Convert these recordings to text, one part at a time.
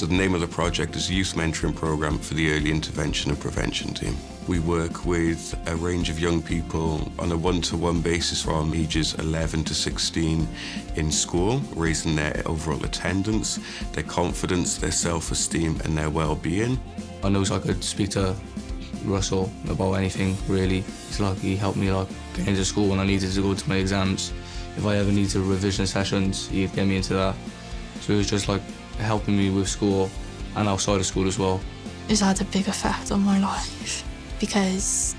So the name of the project is Youth Mentoring Programme for the Early Intervention and Prevention Team. We work with a range of young people on a one-to-one basis from ages 11 to 16 in school, raising their overall attendance, their confidence, their self-esteem and their well-being. I know I could speak to Russell about anything really. It's like he helped me like get into school when I needed to go to my exams. If I ever needed revision sessions, he'd get me into that. So it was just like helping me with school and outside of school as well. It's had a big effect on my life because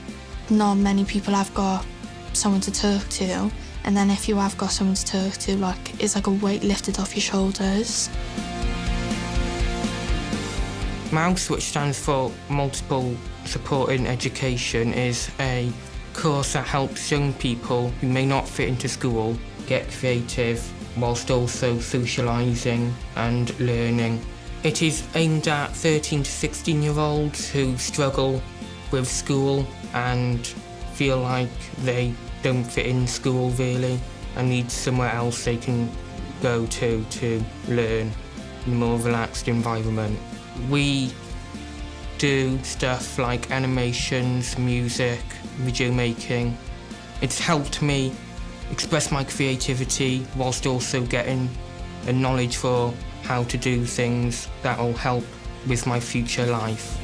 not many people have got someone to talk to and then if you have got someone to talk to like it's like a weight lifted off your shoulders. MOUSE, which stands for Multiple Supporting Education, is a course that helps young people who may not fit into school get creative whilst also socialising and learning. It is aimed at 13 to 16 year olds who struggle with school and feel like they don't fit in school really and need somewhere else they can go to to learn in a more relaxed environment. We do stuff like animations, music, video making. It's helped me express my creativity whilst also getting a knowledge for how to do things that will help with my future life.